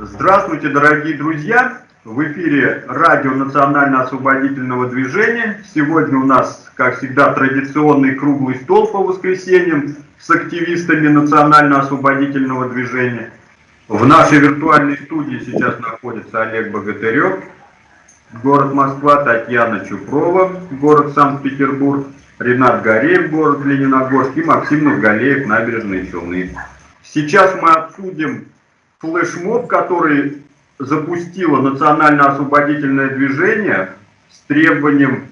Здравствуйте, дорогие друзья! В эфире радио Национально-освободительного движения. Сегодня у нас, как всегда, традиционный круглый стол по воскресеньям с активистами Национально-освободительного движения. В нашей виртуальной студии сейчас находится Олег Богатырев, город Москва, Татьяна Чупрова, город Санкт-Петербург, Ренат Гореев, город Лениногорск и Максим Нургалеев, набережные Челны. Сейчас мы обсудим флешмоб, который запустило национально-освободительное движение с требованием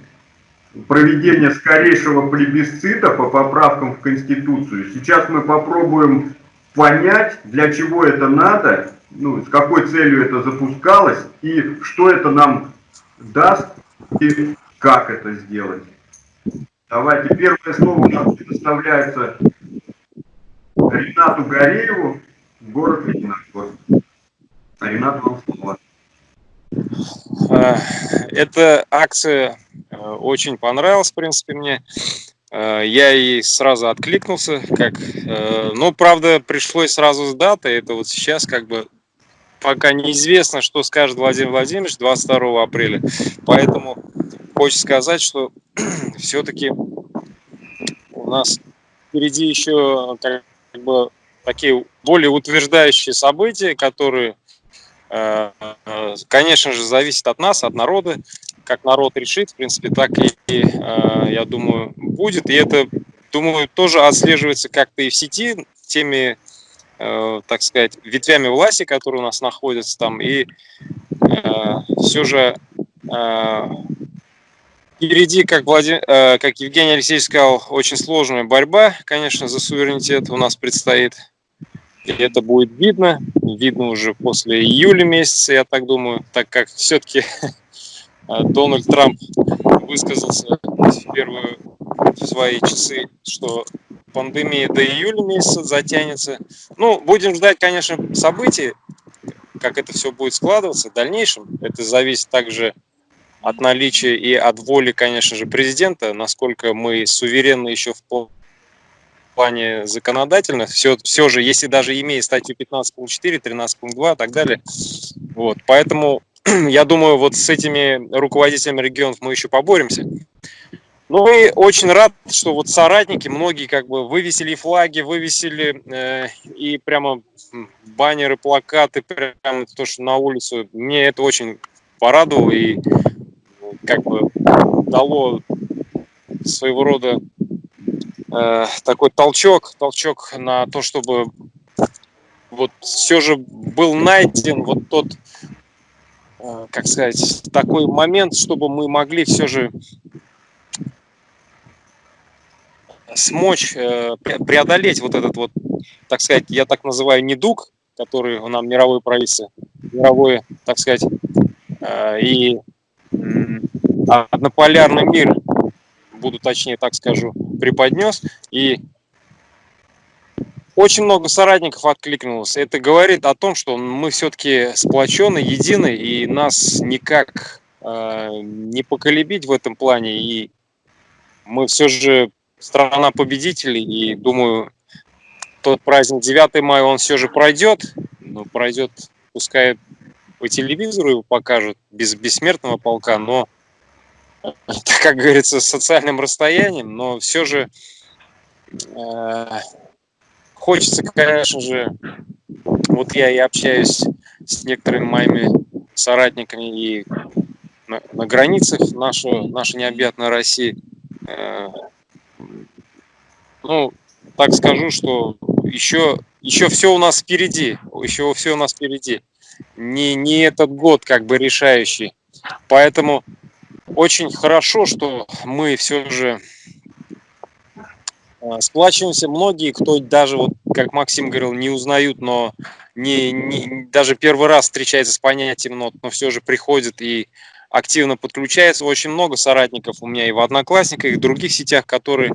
проведения скорейшего плебисцита по поправкам в Конституцию. Сейчас мы попробуем понять, для чего это надо, ну, с какой целью это запускалось и что это нам даст и как это сделать. Давайте, первое слово у нас предоставляется Ренату Горееву, город Лениногорск. Ренат, вам слово. А, эта акция э, очень понравилась, в принципе, мне. Э, я и сразу откликнулся, как, э, ну, правда, пришлось сразу с датой, это вот сейчас как бы пока неизвестно, что скажет Владимир Владимирович 22 апреля, поэтому хочется сказать, что все-таки нас впереди еще как бы такие более утверждающие события, которые Э, конечно же, зависит от нас, от народа. Как народ решит, в принципе, так и, э, я думаю, будет. И это, думаю, тоже отслеживается как-то и в сети теми, э, так сказать, ветвями власти, которые у нас находятся там. И все же впереди, как, Владимир, как Евгений Алексеевич сказал, очень сложная борьба, конечно, за суверенитет у нас предстоит. И это будет видно, видно уже после июля месяца, я так думаю, так как все-таки Дональд Трамп высказался в первые свои часы, что пандемия до июля месяца затянется. Ну, будем ждать, конечно, событий, как это все будет складываться в дальнейшем. Это зависит также от наличия и от воли, конечно же, президента, насколько мы суверенны еще в плане законодательных, все, все же, если даже имея статью 15.4, 13.2 и так далее, вот, поэтому я думаю, вот с этими руководителями регионов мы еще поборемся. Ну и очень рад, что вот соратники, многие как бы вывесили флаги, вывесили э, и прямо баннеры, плакаты, прямо то, что на улицу. Мне это очень порадовало и как бы дало своего рода Э, такой толчок, толчок на то, чтобы вот все же был найден вот тот, э, как сказать, такой момент, чтобы мы могли все же смочь э, преодолеть вот этот вот, так сказать, я так называю, недуг, который у нам мировое правительство, мировой, так сказать, и однополярный мир буду точнее так скажу, преподнес. И очень много соратников откликнулось. Это говорит о том, что мы все-таки сплочены, едины, и нас никак э, не поколебить в этом плане. И мы все же страна победителей, и думаю, тот праздник 9 мая, он все же пройдет, но пройдет, пускай по телевизору его покажут, без бессмертного полка, но как говорится, социальным расстоянием, но все же э, хочется, конечно же, вот я и общаюсь с некоторыми моими соратниками и на, на границах нашей, нашей необъятной России. Э, ну, так скажу, что еще, еще все у нас впереди, еще все у нас впереди. Не, не этот год как бы решающий. Поэтому очень хорошо, что мы все же э, сплачиваемся. Многие, кто даже, вот, как Максим говорил, не узнают, но не, не, даже первый раз встречается с понятием нот, но все же приходит и активно подключается. Очень много соратников у меня и в Одноклассниках, и в других сетях, которые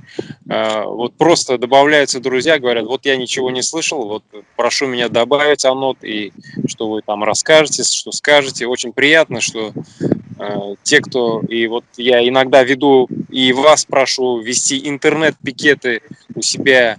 э, вот просто добавляются друзья, говорят, вот я ничего не слышал, вот прошу меня добавить анот, и что вы там расскажете, что скажете. Очень приятно, что э, те, кто... И вот я иногда веду, и вас прошу вести интернет-пикеты у себя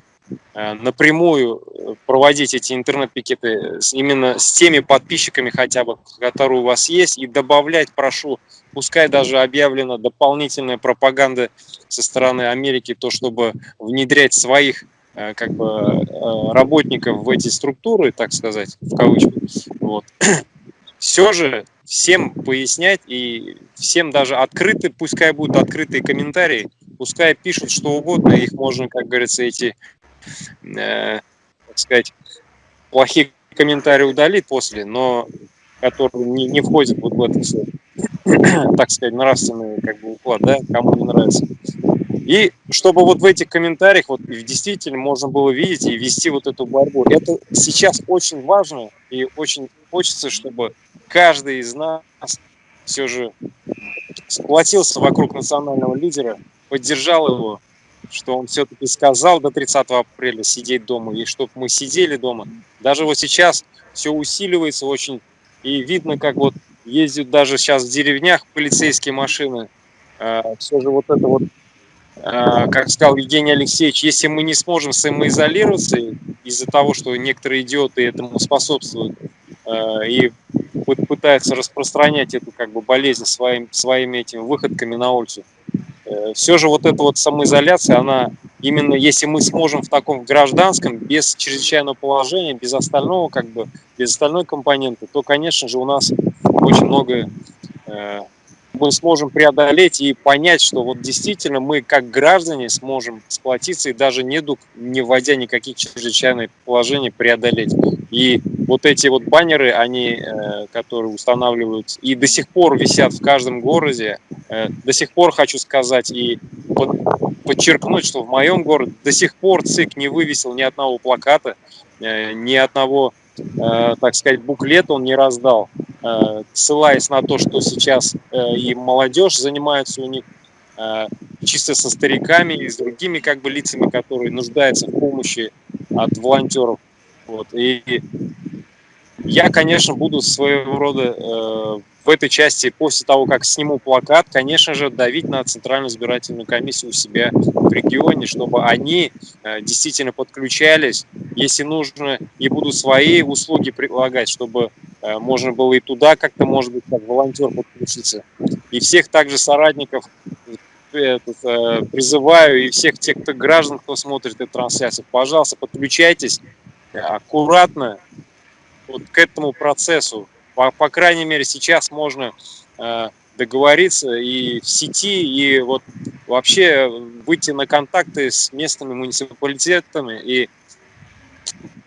напрямую э, проводить эти интернет-пикеты именно с теми подписчиками хотя бы, которые у вас есть, и добавлять, прошу, пускай даже объявлена дополнительная пропаганда со стороны Америки, то, чтобы внедрять своих как бы работников в эти структуры, так сказать, в кавычках, вот. все же всем пояснять и всем даже открыты, пускай будут открытые комментарии, пускай пишут что угодно, их можно, как говорится, эти, э, так сказать, плохие комментарии удалить после, но которые не, не входят вот в это все, так сказать, нравственный как бы уклад, да, кому не нравится. И чтобы вот в этих комментариях вот действительно можно было видеть и вести вот эту борьбу. Это сейчас очень важно и очень хочется, чтобы каждый из нас все же сплотился вокруг национального лидера, поддержал его, что он все-таки сказал до 30 апреля сидеть дома, и чтобы мы сидели дома. Даже вот сейчас все усиливается очень, и видно, как вот ездят даже сейчас в деревнях полицейские машины. А, все же вот это вот а, как сказал Евгений Алексеевич, если мы не сможем самоизолироваться из-за того, что некоторые идиоты этому способствуют а, и пытаются распространять эту как бы болезнь своим, своими этими выходками на улицу, все же вот эта вот самоизоляция, она именно если мы сможем в таком гражданском, без чрезвычайного положения, без остального, как бы, без остальной компоненты, то, конечно же, у нас очень много э, мы сможем преодолеть и понять, что вот действительно мы как граждане сможем сплотиться и даже недуг, не вводя никаких чрезвычайных положений, преодолеть. И вот эти вот баннеры, они, э, которые устанавливаются и до сих пор висят в каждом городе, э, до сих пор хочу сказать и подчеркнуть, что в моем городе до сих пор ЦИК не вывесил ни одного плаката, э, ни одного, так сказать, буклета он не раздал. Э, ссылаясь на то, что сейчас э, и молодежь занимается у них э, чисто со стариками и с другими как бы лицами, которые нуждаются в помощи от волонтеров. Вот. И я, конечно, буду своего рода в этой части, после того, как сниму плакат, конечно же, давить на Центральную избирательную комиссию у себя в регионе, чтобы они э, действительно подключались, если нужно, и будут свои услуги предлагать, чтобы э, можно было и туда как-то, может быть, как волонтер подключиться. И всех также соратников э, призываю, и всех тех кто, граждан, кто смотрит эту трансляцию, пожалуйста, подключайтесь аккуратно вот к этому процессу, по, по крайней мере, сейчас можно э, договориться и в сети, и вот вообще выйти на контакты с местными муниципалитетами. И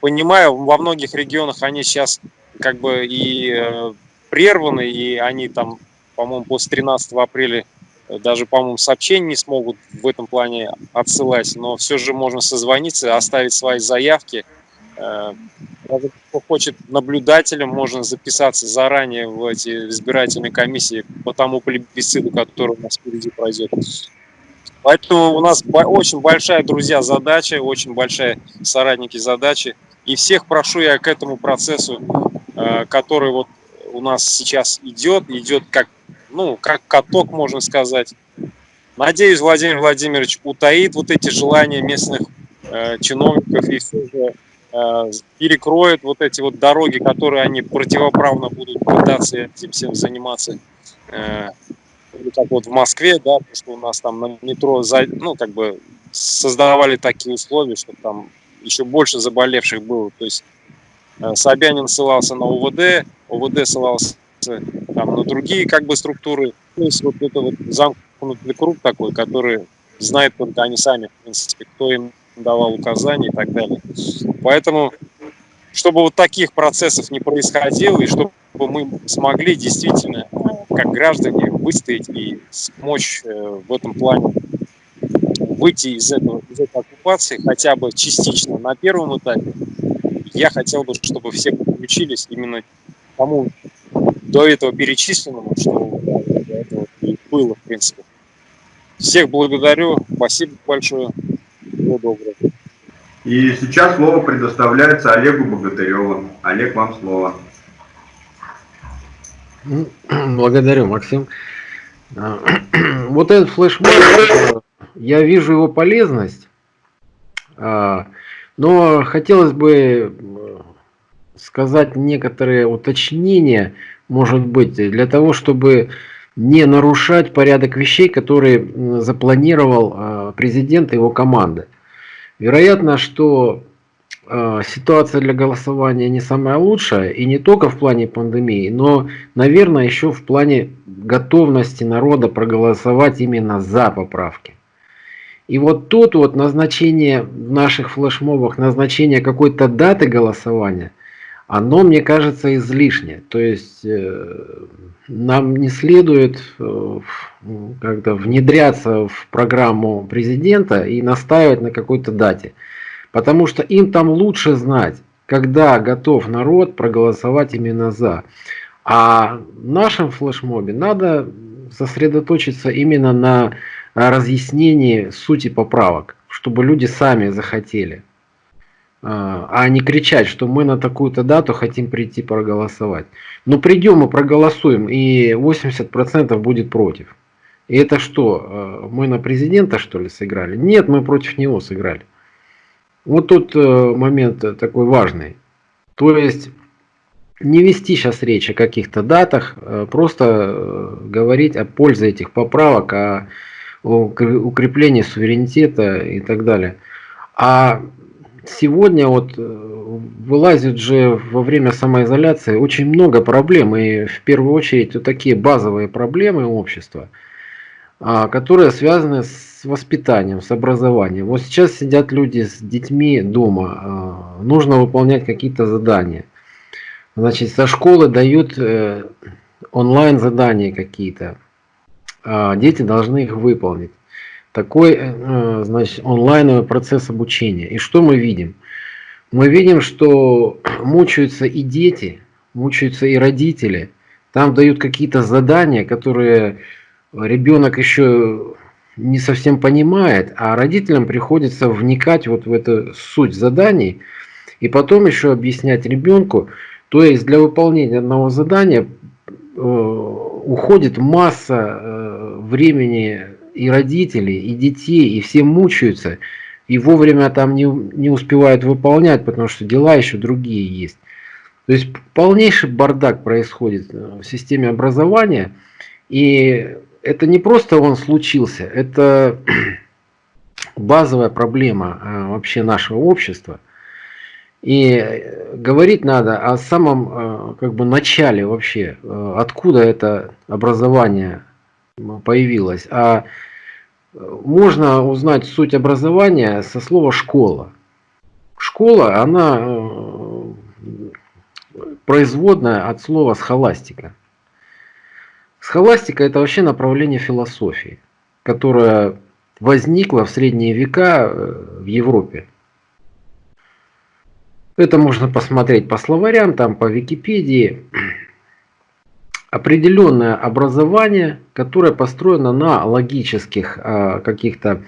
понимаю, во многих регионах они сейчас как бы и э, прерваны, и они там, по-моему, после 13 апреля даже, по-моему, сообщений не смогут в этом плане отсылать, но все же можно созвониться, оставить свои заявки, э, кто хочет наблюдателем, можно записаться заранее в эти избирательные комиссии по тому плебисциту, который у нас впереди пройдет. Поэтому у нас очень большая, друзья, задача, очень большая соратники задачи. И всех прошу я к этому процессу, э, который вот у нас сейчас идет, идет как, ну, как каток, можно сказать. Надеюсь, Владимир Владимирович утаит вот эти желания местных э, чиновников и все же Э, перекроют вот эти вот дороги, которые они противоправно будут пытаться этим всем заниматься. Э, как вот в Москве, да, потому что у нас там на метро, ну, как бы создавали такие условия, что там еще больше заболевших было. То есть э, Собянин ссылался на УВД, УВД ссылался там, на другие как бы структуры. То есть вот это вот замкнутый круг такой, который знает только они сами, в принципе, кто им давал указания и так далее. Поэтому, чтобы вот таких процессов не происходило, и чтобы мы смогли действительно, как граждане, выстоять и смочь э, в этом плане выйти из, этого, из этой оккупации хотя бы частично на первом этапе, я хотел бы, чтобы все подключились именно тому до этого перечисленному, что до этого и было, в принципе. Всех благодарю, спасибо большое. Всего доброго. И сейчас слово предоставляется Олегу Богатыреву. Олег, вам слово. Благодарю, Максим. А, вот этот флешмоб, я вижу его полезность. А, Но хотелось бы э, сказать некоторые уточнения, может быть, для того, чтобы не нарушать порядок вещей, который запланировал э, президент и его команда. Вероятно, что э, ситуация для голосования не самая лучшая, и не только в плане пандемии, но, наверное, еще в плане готовности народа проголосовать именно за поправки. И вот тут вот назначение в наших флешмобах, назначение какой-то даты голосования, оно, мне кажется, излишне. То есть э, нам не следует э, как-то внедряться в программу президента и настаивать на какой-то дате. Потому что им там лучше знать, когда готов народ проголосовать именно за. А в нашем флешмобе надо сосредоточиться именно на разъяснении сути поправок, чтобы люди сами захотели. А, а не кричать, что мы на такую-то дату хотим прийти проголосовать. Но придем и проголосуем, и 80% будет против. И это что, а, мы на президента что ли сыграли? Нет, мы против него сыграли. Вот тут э, момент такой важный. То есть не вести сейчас речь о каких-то датах, а просто э, говорить о пользе этих поправок, о укреплении суверенитета и так далее. А сегодня вот э, вылазит же во время самоизоляции очень много проблем, и в первую очередь вот такие базовые проблемы общества, а, которые связаны с воспитанием, с образованием. Вот сейчас сидят люди с детьми дома, а, нужно выполнять какие-то задания. Значит, со школы дают э, онлайн задания какие-то, дети должны их выполнить такой э, значит, онлайновый процесс обучения. И что мы видим? Мы видим, что мучаются и дети, мучаются и родители. Там дают какие-то задания, которые ребенок еще не совсем понимает, а родителям приходится вникать вот в эту суть заданий и потом еще объяснять ребенку. То есть для выполнения одного задания э, уходит масса э, времени и родители, и детей, и все мучаются, и вовремя там не, не успевают выполнять, потому что дела еще другие есть. То есть полнейший бардак происходит э, в системе образования, и это не просто он случился, это базовая проблема э, вообще нашего общества. И говорить надо о самом э, как бы начале вообще, откуда это образование появилась. А э, можно узнать суть образования со слова «школа». Школа, она э, производная от слова «схоластика». Схоластика – это вообще направление философии, которое возникло в средние века э, в Европе. Это можно посмотреть по словарям, там по Википедии определенное образование, которое построено на логических э, каких-то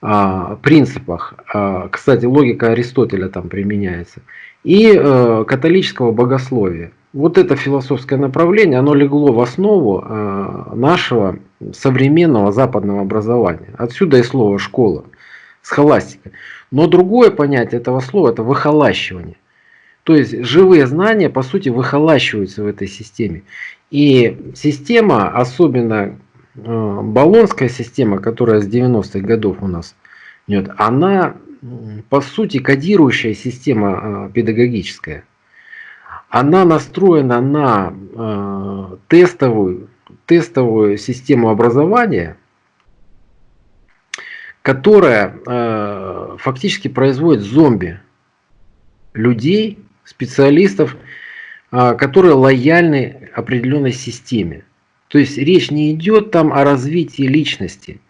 э, принципах. Э, кстати, логика Аристотеля там применяется. И католического богословия. Вот это философское направление, оно легло в основу нашего современного западного образования. Отсюда и слово «школа», схоластика. Но другое понятие этого слова – это выхолащивание. То есть живые знания, по сути, выхолащиваются в этой системе. И система, особенно э, баллонская система, которая с 90-х годов у нас идет, она по сути кодирующая система э, педагогическая. Она настроена на э, тестовую, тестовую систему образования, которая фактически производит зомби людей, специалистов, которые лояльны определенной системе. То есть речь не идет там о развитии личности,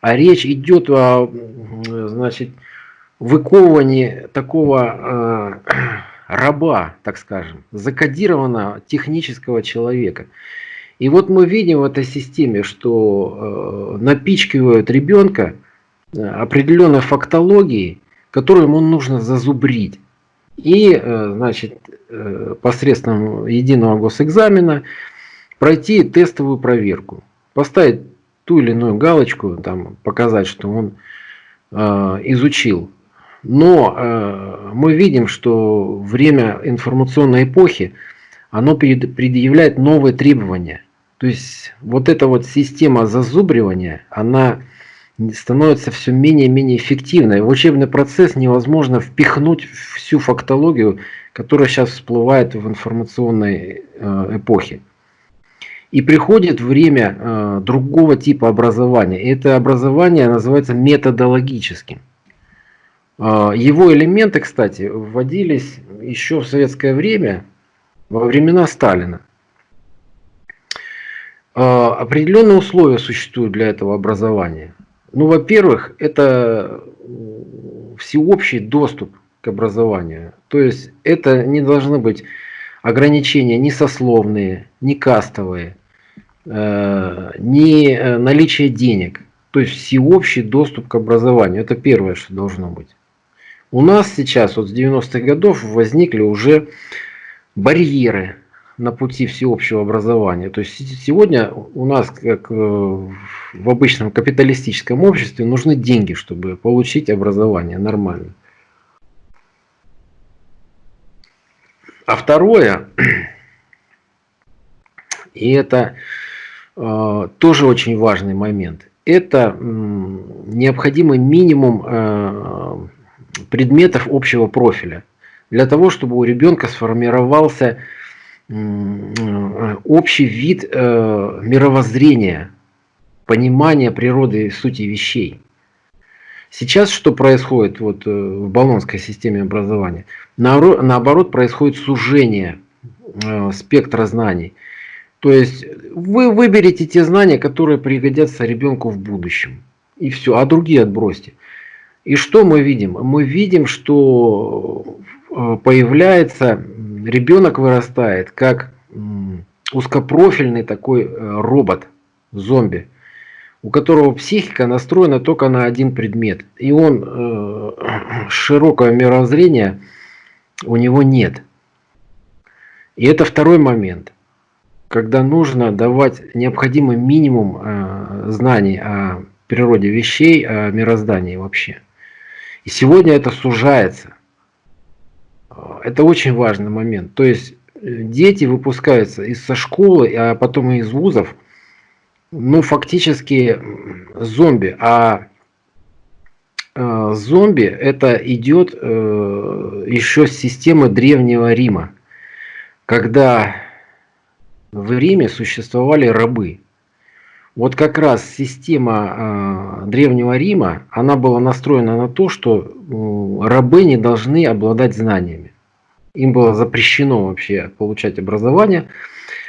а речь идет о значит, выковывании такого э, раба, так скажем, закодированного технического человека. И вот мы видим в этой системе, что э, напичкивают ребенка э, определенной фактологией, которую ему нужно зазубрить. И, э, значит, Э, посредством единого госэкзамена пройти тестовую проверку, поставить ту или иную галочку, там, показать, что он э, изучил Но э, мы видим, что время информационной эпохи, оно предъявляет новые требования. То есть вот эта вот система зазубривания, она становится все менее и менее эффективной. В учебный процесс невозможно впихнуть всю фактологию, которая сейчас всплывает в информационной э, эпохе. И приходит время э, другого типа образования. Это образование называется методологическим. Э, его элементы, кстати, вводились еще в советское время, во времена Сталина. Определенные условия существуют для этого образования. Ну, во-первых, это всеобщий доступ к образованию. То есть это не должны быть ограничения ни сословные, ни кастовые, э, ни э, наличие денег. То есть всеобщий доступ к образованию. Это первое, что должно быть. У нас сейчас, вот с 90-х годов, возникли уже барьеры на пути всеобщего образования. То есть сегодня у нас, как э, в обычном капиталистическом обществе, нужны деньги, чтобы получить образование нормально. А второе, и это э, тоже очень важный момент, это необходимый минимум э, предметов общего профиля для того, чтобы у ребенка сформировался общий вид э, мировоззрения, понимания природы и сути вещей. Сейчас что происходит вот, э, в баллонской системе образования? Наоборот, происходит сужение э, спектра знаний. То есть вы выберете те знания, которые пригодятся ребенку в будущем. И все, а другие отбросьте. И что мы видим? Мы видим, что появляется ребенок вырастает как узкопрофильный такой э, робот, зомби, у которого психика настроена только на один предмет. И он э, широкого мировоззрения у него нет. И это второй момент, когда нужно давать необходимый минимум э, знаний о природе вещей, о мироздании вообще. И сегодня это сужается. Это очень важный момент. То есть э, дети выпускаются из со школы, а потом и из вузов, ну фактически зомби. А э, зомби это идет э, еще с системы Древнего Рима, когда в Риме существовали рабы. Вот как раз система э, Древнего Рима, она была настроена на то, что э, рабы не должны обладать знаниями. Им было запрещено вообще получать образование.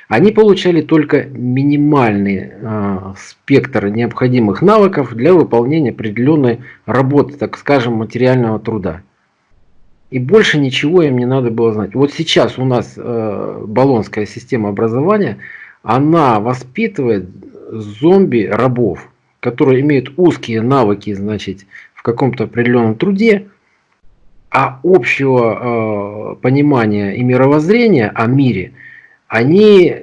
Они получали только минимальный э, спектр необходимых навыков для выполнения определенной работы, так скажем, материального труда. И больше ничего им не надо было знать. Вот сейчас у нас э, баллонская система образования, она воспитывает зомби-рабов, которые имеют узкие навыки, значит, в каком-то определенном труде, а общего э, понимания и мировоззрения о мире они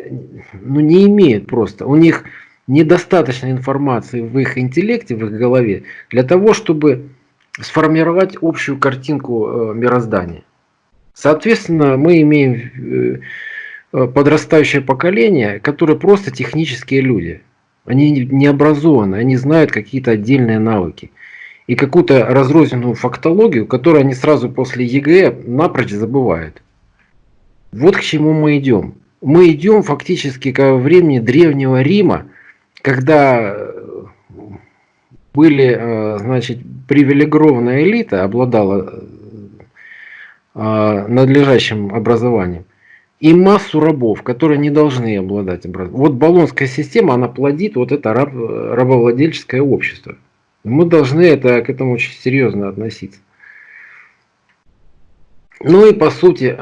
ну, не имеют просто. У них недостаточно информации в их интеллекте, в их голове, для того, чтобы сформировать общую картинку э, мироздания. Соответственно, мы имеем э, подрастающее поколение, которое просто технические люди. Они не образованы, они знают какие-то отдельные навыки. И какую-то разрозненную фактологию, которую они сразу после ЕГЭ напрочь забывают. Вот к чему мы идем. Мы идем фактически к времени Древнего Рима, когда э, были, э, значит, привилегированная элита, обладала э, надлежащим образованием и массу рабов, которые не должны обладать образованием. Вот баллонская система, она плодит вот это раб, рабовладельческое общество. Мы должны это, к этому очень серьезно относиться. Ну и по сути,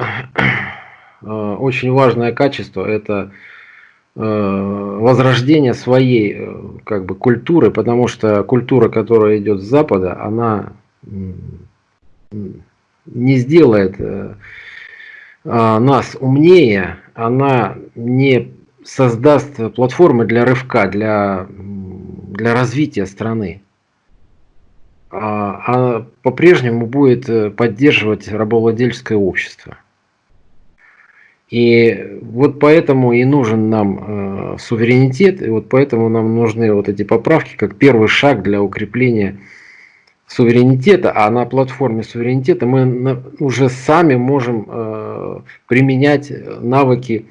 э, очень важное качество это э, возрождение своей э, как бы культуры, потому что культура, которая идет с Запада, она не сделает нас умнее, она не создаст платформы для рывка, для, для развития страны. а, а по-прежнему будет э, поддерживать рабовладельческое общество. И вот поэтому и нужен нам э, суверенитет, и вот поэтому нам нужны вот эти поправки как первый шаг для укрепления суверенитета, а на платформе суверенитета мы уже сами можем э, применять навыки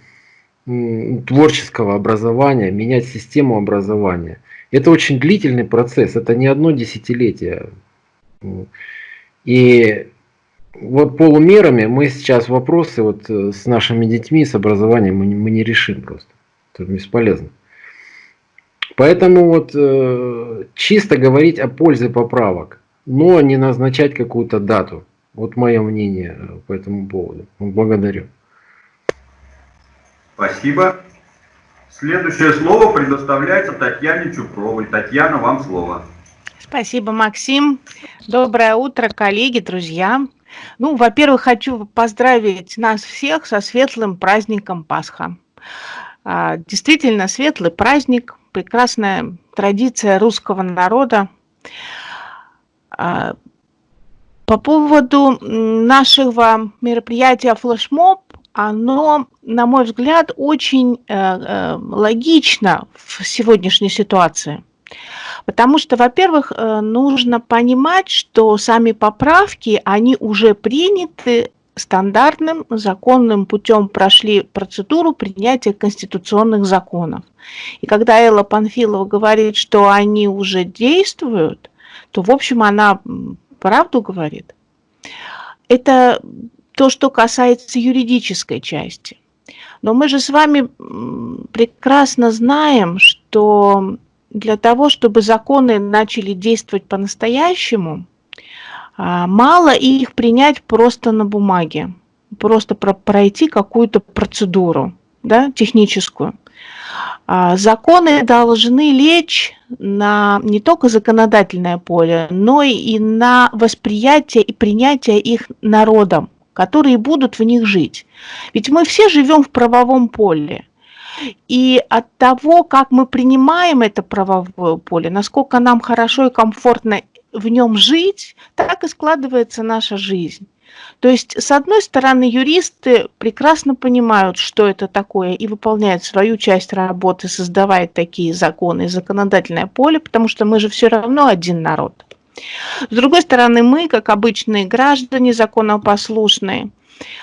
э, творческого образования, менять систему образования. Это очень длительный процесс, это не одно десятилетие. И вот полумерами мы сейчас вопросы вот э, с нашими детьми, с образованием мы, мы не решим просто. Это бесполезно. Поэтому вот чисто говорить о пользе поправок, но не назначать какую-то дату. Вот мое мнение по этому поводу. Благодарю. Спасибо. Следующее слово предоставляется Татьяне Чупровой. Татьяна, вам слово. Спасибо, Максим. Доброе утро, коллеги, друзья. Ну, во-первых, хочу поздравить нас всех со светлым праздником Пасха. А, действительно, светлый праздник, прекрасная традиция русского народа. А, по поводу нашего мероприятия флешмоб, оно, на мой взгляд, очень э, э, логично в сегодняшней ситуации. Потому что, во-первых, э, нужно понимать, что сами поправки, они уже приняты стандартным законным путем прошли процедуру принятия конституционных законов. И когда Элла Панфилова говорит, что они уже действуют, то, в общем, она правду говорит. Это то, что касается юридической части. Но мы же с вами прекрасно знаем, что для того, чтобы законы начали действовать по-настоящему, а, мало их принять просто на бумаге, просто пройти какую-то процедуру да, техническую. А, законы должны лечь на не только законодательное поле, но и на восприятие и принятие их народом, которые будут в них жить. Ведь мы все живем в правовом поле. И от того, как мы принимаем это правовое поле, насколько нам хорошо и комфортно в нем жить, так и складывается наша жизнь. То есть, с одной стороны, юристы прекрасно понимают, что это такое, и выполняют свою часть работы, создавая такие законы законодательное поле, потому что мы же все равно один народ. С другой стороны, мы, как обычные граждане законопослушные,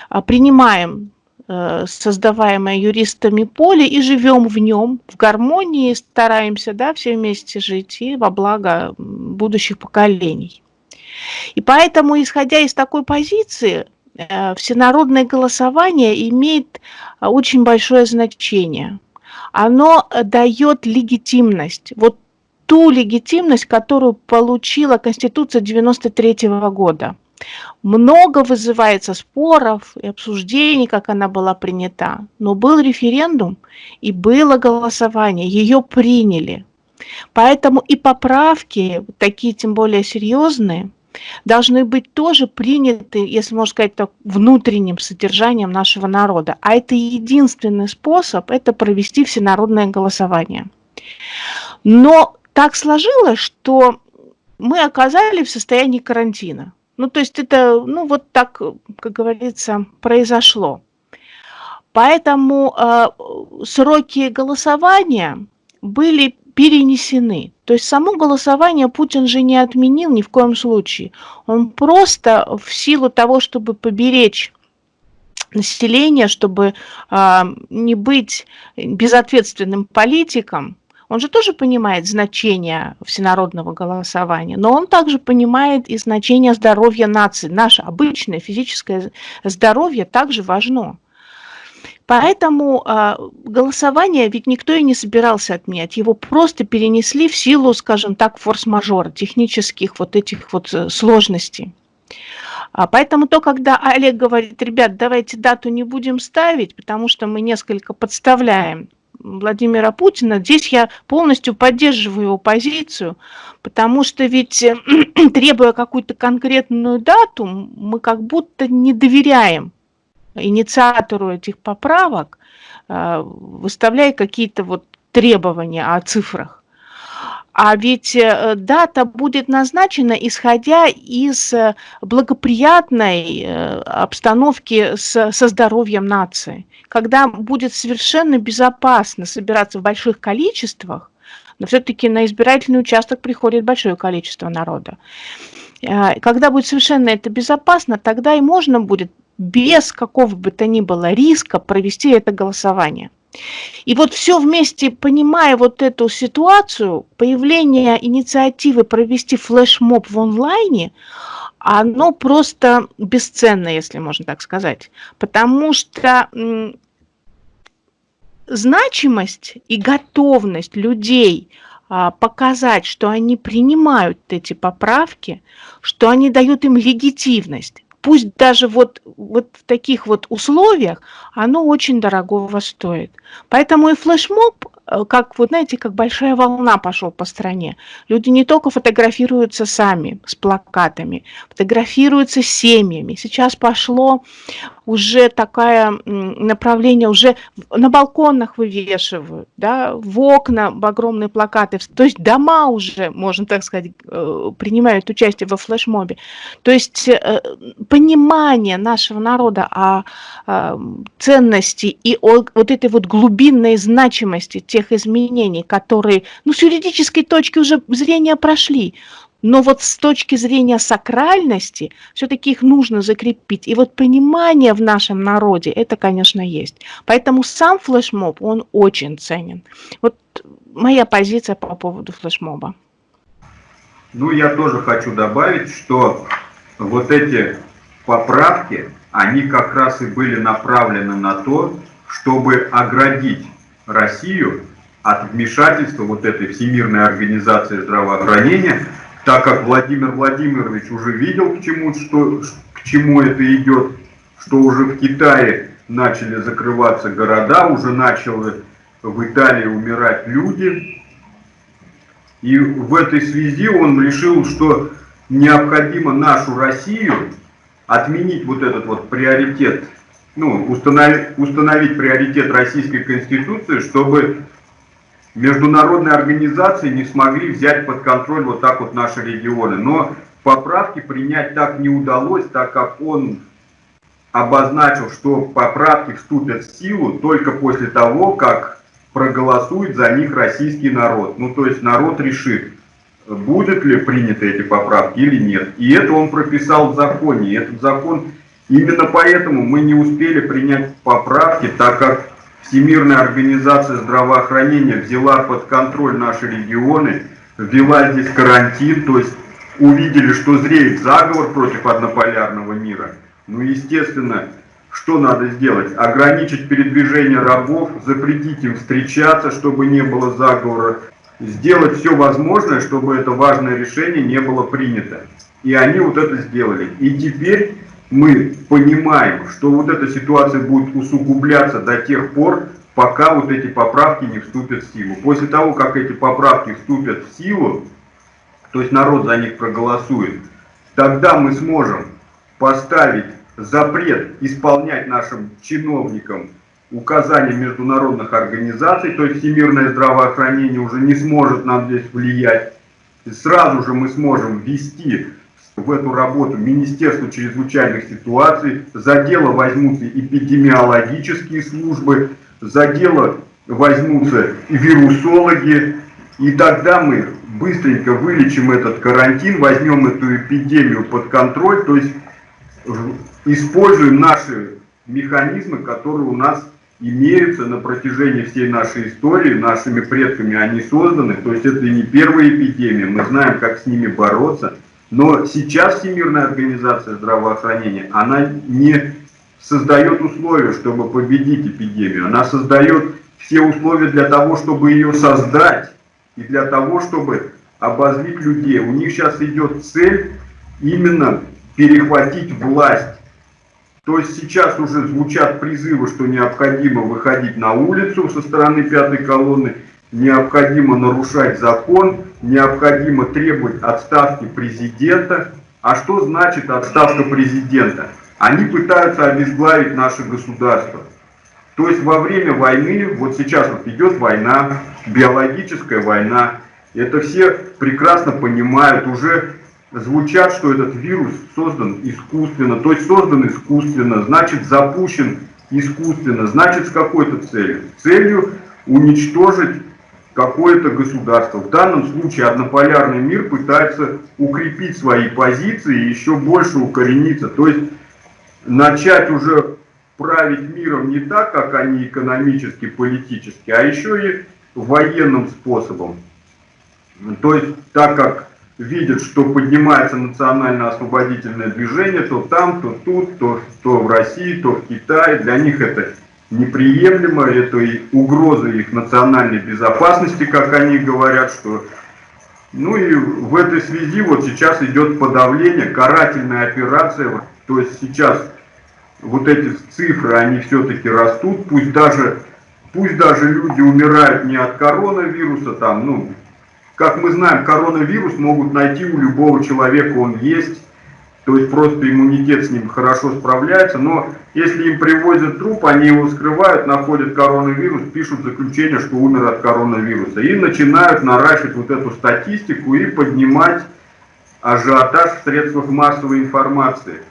а, принимаем Э, создаваемое юристами поле и живем в нем, в гармонии, стараемся да, все вместе жить и во благо будущих поколений. И поэтому, исходя из такой позиции, э, всенародное голосование имеет э, очень большое значение. Оно дает легитимность, вот ту легитимность, которую получила Конституция 93 года – много вызывается споров и обсуждений, как она была принята. Но был референдум и было голосование, ее приняли. Поэтому и поправки, такие тем более серьезные, должны быть тоже приняты, если можно сказать так, внутренним содержанием нашего народа. А это единственный способ, это провести всенародное голосование. Но так сложилось, что мы оказались в состоянии карантина. Ну, то есть это, ну, вот так, как говорится, произошло. Поэтому э, сроки голосования были перенесены. То есть само голосование Путин же не отменил ни в коем случае. Он просто в силу того, чтобы поберечь население, чтобы э, не быть безответственным политиком, он же тоже понимает значение всенародного голосования, но он также понимает и значение здоровья нации. Наше обычное физическое здоровье также важно. Поэтому э, голосование ведь никто и не собирался отменять. Его просто перенесли в силу, скажем так, форс-мажора, технических вот этих вот э, сложностей. А поэтому то, когда Олег говорит, ребят, давайте дату не будем ставить, потому что мы несколько подставляем Владимира Путина, здесь я полностью поддерживаю его позицию, потому что ведь э, требуя какую-то конкретную дату, мы как будто не доверяем инициатору этих поправок, э, выставляя какие-то вот требования о цифрах. А ведь э, дата будет назначена, исходя из э, благоприятной обстановки с, со здоровьем нации, когда будет совершенно безопасно собираться в больших количествах, но все-таки на избирательный участок приходит большое количество народа. Когда будет совершенно это безопасно, тогда и можно будет без какого бы то ни было риска провести это голосование. И вот все вместе, понимая вот эту ситуацию, появление инициативы провести флешмоб в онлайне, оно просто бесценно, если можно так сказать. Потому что значимость и готовность людей а, показать, что они принимают эти поправки, что они дают им легитимность, пусть даже вот, вот в таких вот условиях, оно очень дорогого стоит. Поэтому и флешмоб Э, как, вот знаете, как большая волна пошел по стране. Люди не только фотографируются сами с плакатами, фотографируются с семьями. Сейчас пошло уже такое направление, уже на балконах вывешивают, да, в окна огромные плакаты. То есть дома уже, можно так сказать, э, принимают участие во флешмобе. То есть э, понимание нашего народа о ценности и о вот этой вот глубинной значимости тех изменений, которые, ну, с юридической точки уже зрения прошли, но вот с точки зрения сакральности все-таки их нужно закрепить. И вот понимание в нашем народе, это, конечно, есть. Поэтому сам флешмоб, он очень ценен. Вот моя позиция по поводу флешмоба. Ну, я тоже хочу добавить, что вот эти поправки, они как раз и были направлены на то, чтобы оградить Россию от вмешательства вот этой Всемирной организации здравоохранения, так как Владимир Владимирович уже видел, к чему, что, к чему это идет, что уже в Китае начали закрываться города, уже начали в Италии умирать люди. И в этой связи он решил, что необходимо нашу Россию отменить вот этот вот приоритет, ну, установить, установить приоритет Российской Конституции, чтобы международные организации не смогли взять под контроль вот так вот наши регионы. Но поправки принять так не удалось, так как он обозначил, что поправки вступят в силу только после того, как проголосует за них российский народ. Ну, то есть народ решит, будут ли приняты эти поправки или нет. И это он прописал в законе. И этот закон, именно поэтому мы не успели принять поправки, так как Всемирная организация здравоохранения взяла под контроль наши регионы, ввела здесь карантин, то есть увидели, что зреет заговор против однополярного мира. Ну, естественно, что надо сделать? Ограничить передвижение рабов, запретить им встречаться, чтобы не было заговора, сделать все возможное, чтобы это важное решение не было принято. И они вот это сделали. И теперь мы понимаем, что вот эта ситуация будет усугубляться до тех пор, пока вот эти поправки не вступят в силу. После того, как эти поправки вступят в силу, то есть народ за них проголосует, тогда мы сможем поставить запрет исполнять нашим чиновникам указания международных организаций, то есть всемирное здравоохранение уже не сможет нам здесь влиять. И сразу же мы сможем ввести в эту работу Министерство чрезвычайных ситуаций, за дело возьмутся эпидемиологические службы, за дело возьмутся вирусологи, и тогда мы быстренько вылечим этот карантин, возьмем эту эпидемию под контроль, то есть используем наши механизмы, которые у нас имеются на протяжении всей нашей истории, нашими предками они созданы, то есть это не первая эпидемия, мы знаем, как с ними бороться, но сейчас Всемирная организация здравоохранения, она не создает условия, чтобы победить эпидемию. Она создает все условия для того, чтобы ее создать и для того, чтобы обозлить людей. У них сейчас идет цель именно перехватить власть. То есть сейчас уже звучат призывы, что необходимо выходить на улицу со стороны пятой колонны, необходимо нарушать закон, необходимо требовать отставки президента. А что значит отставка президента? Они пытаются обезглавить наше государство. То есть во время войны, вот сейчас вот идет война, биологическая война, Это все прекрасно понимают, уже звучат, что этот вирус создан искусственно, то есть создан искусственно, значит запущен искусственно, значит с какой-то целью. Целью уничтожить какое-то государство. В данном случае однополярный мир пытается укрепить свои позиции и еще больше укорениться. То есть начать уже править миром не так, как они экономически, политически, а еще и военным способом. То есть так как видят, что поднимается национально-освободительное движение, то там, то тут, то, то в России, то в Китае. Для них это неприемлемо, это и угроза их национальной безопасности, как они говорят, что... Ну и в этой связи вот сейчас идет подавление, карательная операция, то есть сейчас вот эти цифры, они все-таки растут, пусть даже, пусть даже люди умирают не от коронавируса, там, ну, как мы знаем, коронавирус могут найти у любого человека, он есть. То есть просто иммунитет с ним хорошо справляется. Но если им привозят труп, они его скрывают, находят коронавирус, пишут заключение, что умер от коронавируса. И начинают наращивать вот эту статистику и поднимать ажиотаж в средствах массовой информации.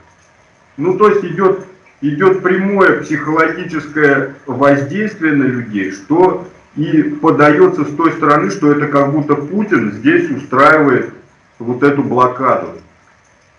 Ну, то есть идет, идет прямое психологическое воздействие на людей, что и подается с той стороны, что это как будто Путин здесь устраивает вот эту блокаду.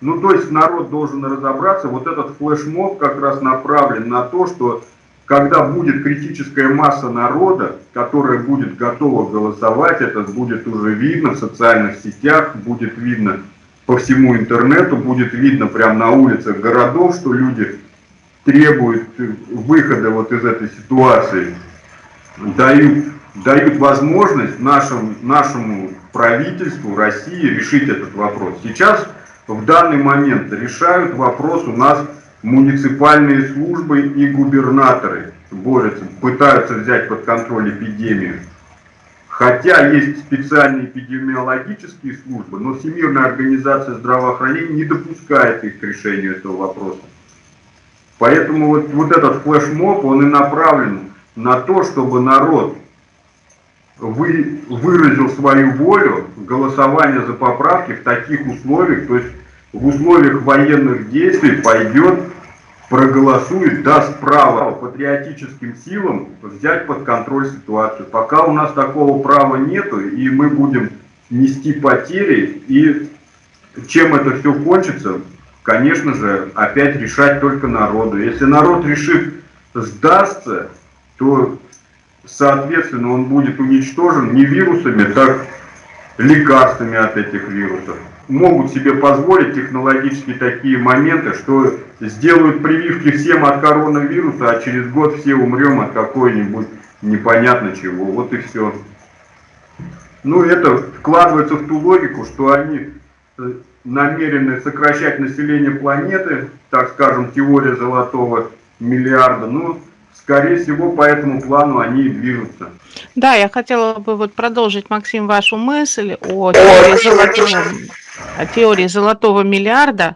Ну, то есть народ должен разобраться, вот этот флешмоб как раз направлен на то, что когда будет критическая масса народа, которая будет готова голосовать, это будет уже видно в социальных сетях, будет видно по всему интернету, будет видно прямо на улицах городов, что люди требуют выхода вот из этой ситуации дают, дают возможность нашему, нашему правительству России решить этот вопрос. Сейчас в данный момент решают вопрос у нас муниципальные службы и губернаторы борются, пытаются взять под контроль эпидемию. Хотя есть специальные эпидемиологические службы, но Всемирная организация здравоохранения не допускает их к решению этого вопроса. Поэтому вот, вот этот флешмоб, он и направлен на то, чтобы народ вы, выразил свою волю голосование за поправки в таких условиях, то есть в условиях военных действий пойдет, проголосует, даст право патриотическим силам взять под контроль ситуацию. Пока у нас такого права нету, и мы будем нести потери, и чем это все кончится, конечно же, опять решать только народу. Если народ решит сдастся, то, соответственно, он будет уничтожен не вирусами, так лекарствами от этих вирусов. Могут себе позволить технологически такие моменты, что сделают прививки всем от коронавируса, а через год все умрем от какой-нибудь непонятно чего. Вот и все. Ну, это вкладывается в ту логику, что они э, намерены сокращать население планеты, так скажем, теория золотого миллиарда. Ну, скорее всего, по этому плану они и движутся. Да, я хотела бы вот продолжить, Максим, вашу мысль о теории золотого, о теории золотого миллиарда.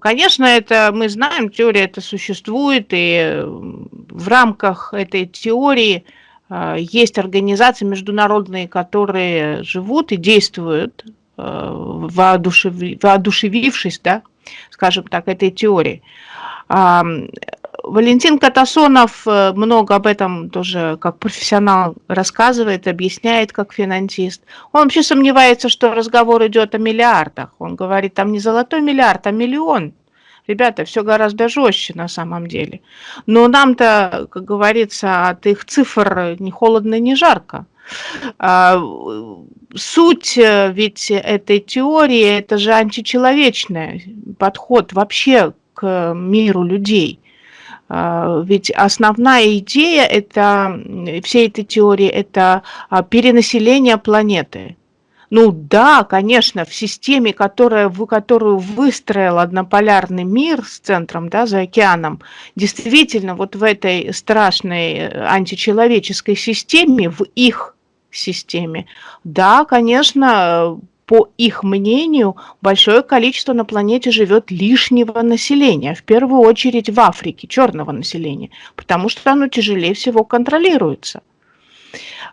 Конечно, это мы знаем, теория это существует, и в рамках этой теории э, есть организации международные, которые живут и действуют, э, воодушевившись, да, скажем так, этой теории. Валентин Катасонов э, много об этом тоже как профессионал рассказывает, объясняет как финансист. Он вообще сомневается, что разговор идет о миллиардах. Он говорит, там не золотой миллиард, а миллион. Ребята, все гораздо жестче на самом деле. Но нам-то, как говорится, от их цифр ни холодно, ни жарко. А, суть э, ведь этой теории – это же античеловечный подход вообще к миру людей. А, ведь основная идея это, всей этой теории – это а, перенаселение планеты. Ну да, конечно, в системе, которая, в которую выстроил однополярный мир с центром, да, за океаном, действительно вот в этой страшной э, античеловеческой системе, в их системе, да, конечно, по их мнению, большое количество на планете живет лишнего населения, в первую очередь в Африке, черного населения, потому что оно тяжелее всего контролируется.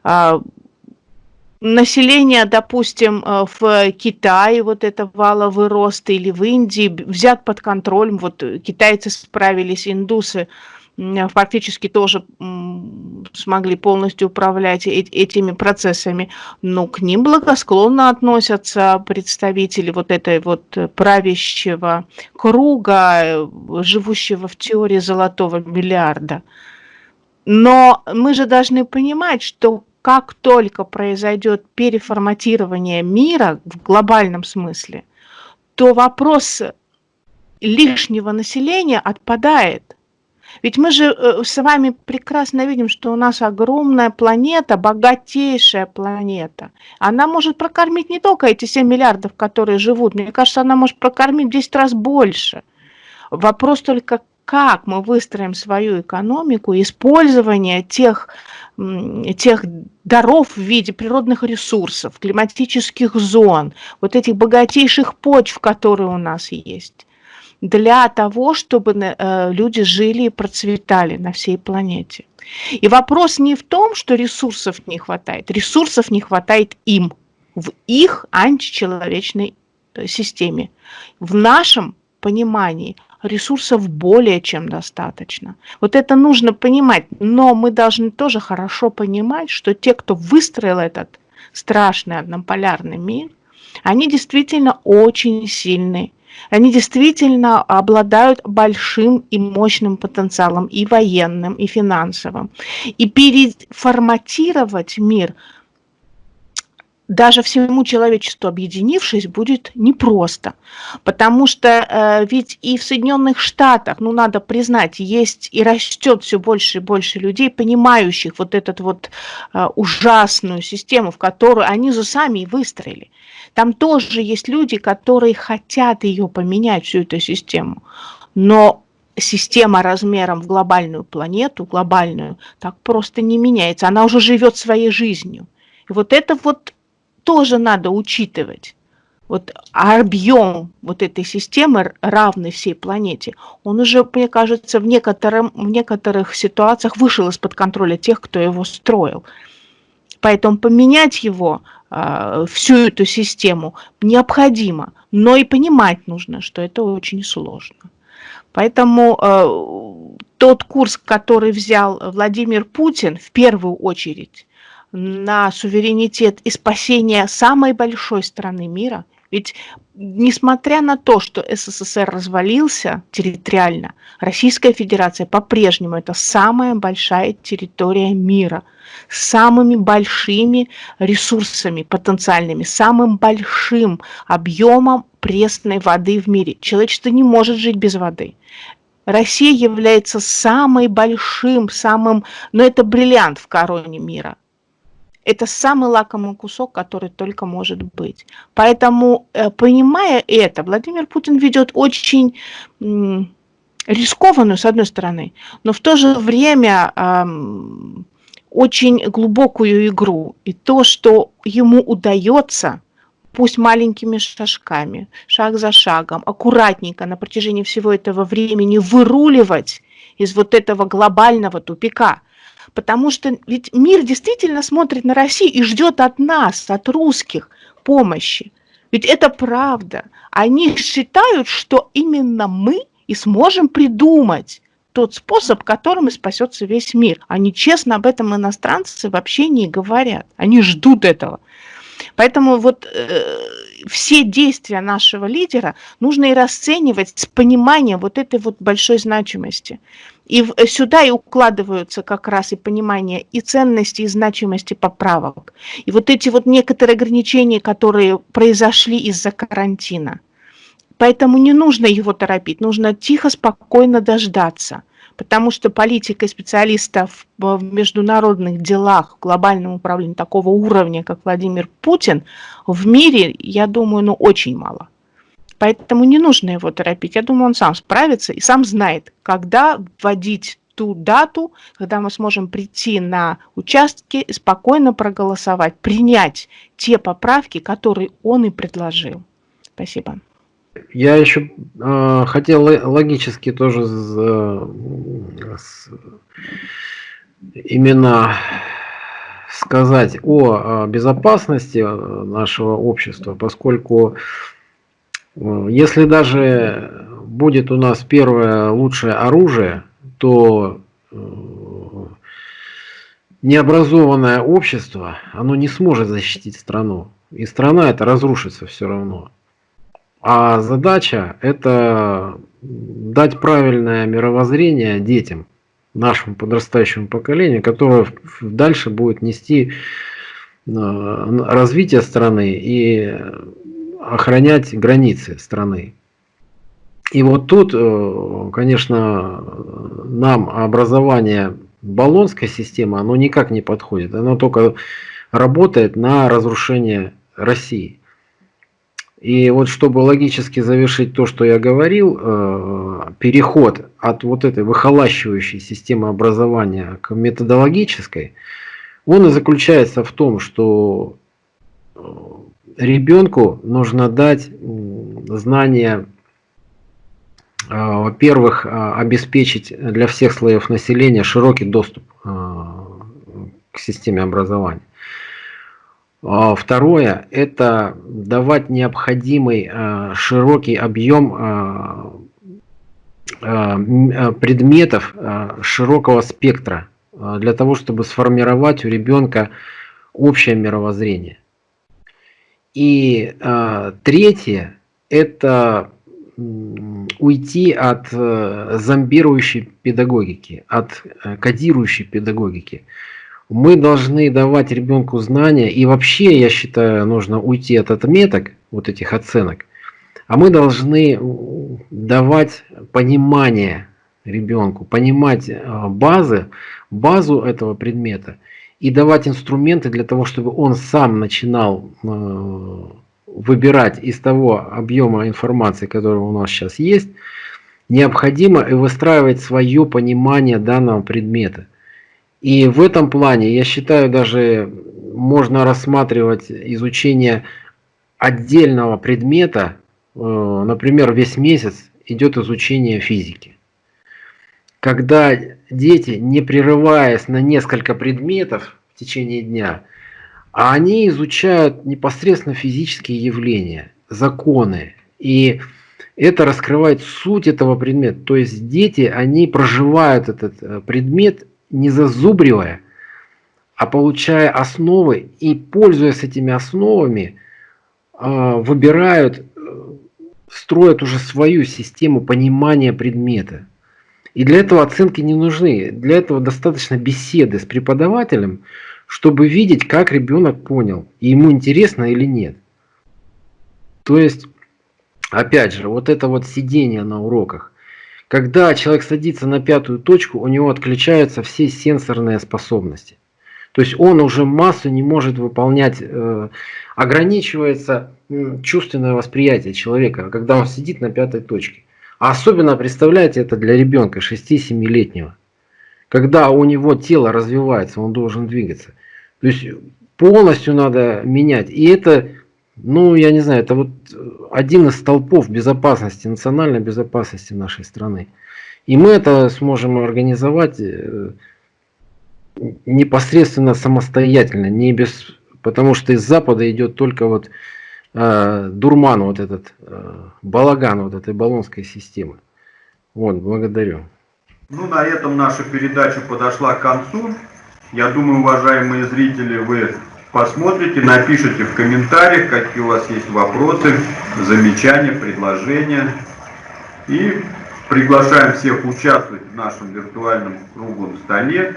А, население, допустим, э, в Китае, вот это валовый рост, или в Индии взят под контроль, вот китайцы справились, индусы фактически тоже смогли полностью управлять этими процессами, но к ним благосклонно относятся представители вот этой вот правящего круга, э, живущего в теории золотого миллиарда. Но мы же должны понимать, что как только произойдет переформатирование мира в глобальном смысле, то вопрос лишнего населения отпадает. Ведь мы же э, с вами прекрасно видим, что у нас огромная планета, богатейшая планета. Она может прокормить не только эти 7 миллиардов, которые живут, мне кажется, она может прокормить в 10 раз больше. Вопрос только, как мы выстроим свою экономику, использование тех, тех даров в виде природных ресурсов, климатических зон, вот этих богатейших почв, которые у нас есть, для того, чтобы э, люди жили и процветали на всей планете. И вопрос не в том, что ресурсов не хватает, ресурсов не хватает им, в их античеловечной э, системе. В нашем понимании – ресурсов более чем достаточно. Вот это нужно понимать, но мы должны тоже хорошо понимать, что те, кто выстроил этот страшный однополярный мир, они действительно очень сильные. Они действительно обладают большим и мощным потенциалом и военным, и финансовым. И переформатировать мир – даже всему человечеству объединившись, будет непросто. Потому что э, ведь и в Соединенных Штатах, ну надо признать, есть и растет все больше и больше людей, понимающих вот эту вот э, ужасную систему, в которую они же сами и выстроили. Там тоже есть люди, которые хотят ее поменять, всю эту систему. Но система размером в глобальную планету, глобальную, так просто не меняется. Она уже живет своей жизнью. И вот это вот тоже надо учитывать. Вот объем вот этой системы, равный всей планете, он уже, мне кажется, в, некотором, в некоторых ситуациях вышел из-под контроля тех, кто его строил. Поэтому поменять его, всю эту систему, необходимо. Но и понимать нужно, что это очень сложно. Поэтому а, тот курс, который взял Владимир Путин, в первую очередь, на суверенитет и спасение самой большой страны мира. Ведь несмотря на то, что СССР развалился территориально, Российская Федерация по-прежнему это самая большая территория мира с самыми большими ресурсами потенциальными, самым большим объемом пресной воды в мире. Человечество не может жить без воды. Россия является самым большим, самым, но это бриллиант в короне мира. Это самый лакомый кусок, который только может быть. Поэтому, э, понимая это, Владимир Путин ведет очень рискованную, с одной стороны, но в то же время очень глубокую игру. И то, что ему удается, пусть маленькими шажками, шаг за шагом, аккуратненько на протяжении всего этого времени выруливать из вот этого глобального тупика – Потому что ведь мир действительно смотрит на Россию и ждет от нас, от русских, помощи. Ведь это правда. Они считают, что именно мы и сможем придумать тот способ, которым и спасется весь мир. Они честно об этом иностранцы вообще не говорят. Они ждут этого. Поэтому вот э, все действия нашего лидера нужно и расценивать с пониманием вот этой вот большой значимости. И в, сюда и укладываются как раз и понимание и ценности, и значимости поправок. И вот эти вот некоторые ограничения, которые произошли из-за карантина. Поэтому не нужно его торопить, нужно тихо, спокойно дождаться потому что политика специалистов в международных делах, в глобальном управлении такого уровня, как Владимир Путин, в мире, я думаю, ну очень мало. Поэтому не нужно его торопить. Я думаю, он сам справится и сам знает, когда вводить ту дату, когда мы сможем прийти на участки и спокойно проголосовать, принять те поправки, которые он и предложил. Спасибо. Я еще э, хотел логически тоже с, с, именно сказать о безопасности нашего общества, поскольку если даже будет у нас первое лучшее оружие, то необразованное общество, оно не сможет защитить страну. И страна это разрушится все равно. А задача это дать правильное мировоззрение детям, нашему подрастающему поколению, которое дальше будет нести э, развитие страны и охранять границы страны. И вот тут, э, конечно, нам образование баллонской системы, оно никак не подходит. Оно только работает на разрушение России. И вот чтобы логически завершить то, что я говорил, э, переход от вот этой выхолащивающей системы образования к методологической, он и заключается в том, что ребенку нужно дать знания, э, во-первых, обеспечить для всех слоев населения широкий доступ к системе образования. А второе – это давать необходимый а, широкий объем а, предметов широкого спектра для того, чтобы сформировать у ребенка общее мировоззрение. И третье – это уйти от э, зомбирующей педагогики, от э, кодирующей педагогики. Мы должны давать ребенку знания, и вообще, я считаю, нужно уйти от отметок, вот этих оценок, а мы должны давать понимание ребенку, понимать э, базы, базу этого предмета и давать инструменты для того, чтобы он сам начинал э, выбирать из того объема информации, который у нас сейчас есть, необходимо и выстраивать свое понимание данного предмета. И в этом плане, я считаю, даже можно рассматривать изучение отдельного предмета, э, например, весь месяц идет изучение физики. Когда дети, не прерываясь на несколько предметов в течение дня, а они изучают непосредственно физические явления, законы. И это раскрывает суть этого предмета. То есть дети, они проживают этот э, предмет не зазубривая, а получая основы и, пользуясь этими основами, а, выбирают, э, строят уже свою систему понимания предмета. И для этого оценки не нужны. Для этого достаточно беседы с преподавателем, чтобы видеть, как ребенок понял, и ему интересно или нет. То есть, опять же, вот это вот сидение на уроках, когда человек садится на пятую точку, у него отключаются все сенсорные способности. То есть он уже массу не может выполнять, э, ограничивается чувственное восприятие человека, когда он сидит на пятой точке. Особенно представляете это для ребенка 6-7-летнего. Когда у него тело развивается, он должен двигаться. То есть полностью надо менять. И это ну, я не знаю, это вот один из столпов безопасности, национальной безопасности нашей страны. И мы это сможем организовать э, непосредственно самостоятельно, не без, потому что из Запада идет только вот э, дурман, вот этот э, балаган вот этой баллонской системы. Вот, благодарю. Ну, на этом наша передача подошла к концу. Я думаю, уважаемые зрители, вы посмотрите, напишите в комментариях, какие у вас есть вопросы, замечания, предложения. И приглашаем всех участвовать в нашем виртуальном круглом столе.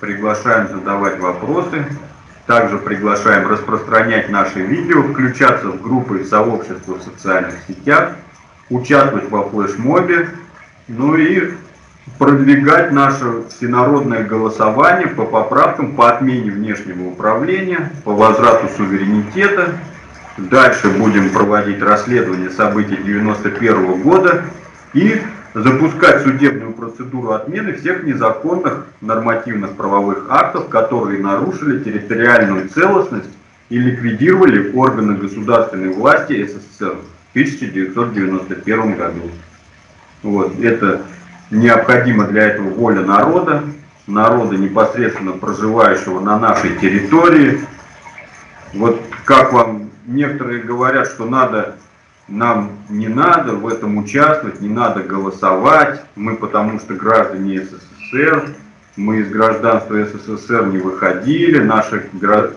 Приглашаем задавать вопросы. Также приглашаем распространять наши видео, включаться в группы и сообщества в социальных сетях, участвовать во флешмобе. Ну и продвигать наше всенародное голосование по поправкам по отмене внешнего управления, по возврату суверенитета. Дальше будем проводить расследование событий 91 года и запускать судебную процедуру отмены всех незаконных нормативных правовых актов, которые нарушили территориальную целостность и ликвидировали органы государственной власти СССР в 1991 году. Вот, это необходима для этого воля народа, народа, непосредственно проживающего на нашей территории. Вот как вам некоторые говорят, что надо, нам не надо в этом участвовать, не надо голосовать, мы потому что граждане СССР, мы из гражданства СССР не выходили, наша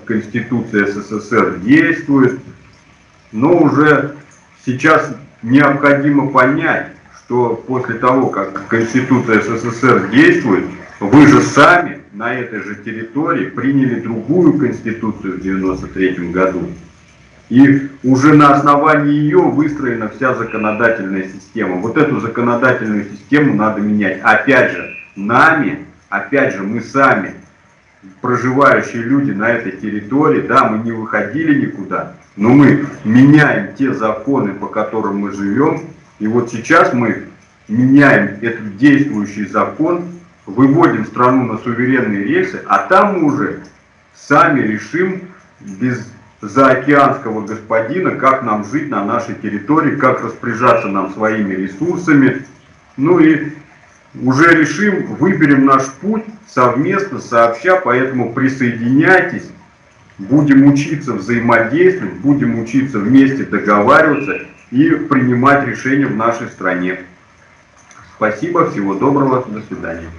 Конституция СССР действует, но уже сейчас необходимо понять, что после того, как Конституция СССР действует, вы же сами на этой же территории приняли другую Конституцию в 1993 году. И уже на основании ее выстроена вся законодательная система. Вот эту законодательную систему надо менять. Опять же, нами, опять же, мы сами, проживающие люди на этой территории, да, мы не выходили никуда, но мы меняем те законы, по которым мы живем. И вот сейчас мы меняем этот действующий закон, выводим страну на суверенные рельсы, а там уже сами решим без заокеанского господина, как нам жить на нашей территории, как распоряжаться нам своими ресурсами. Ну и уже решим, выберем наш путь совместно, сообща, поэтому присоединяйтесь, будем учиться взаимодействовать, будем учиться вместе договариваться и принимать решения в нашей стране. Спасибо, всего доброго, до свидания.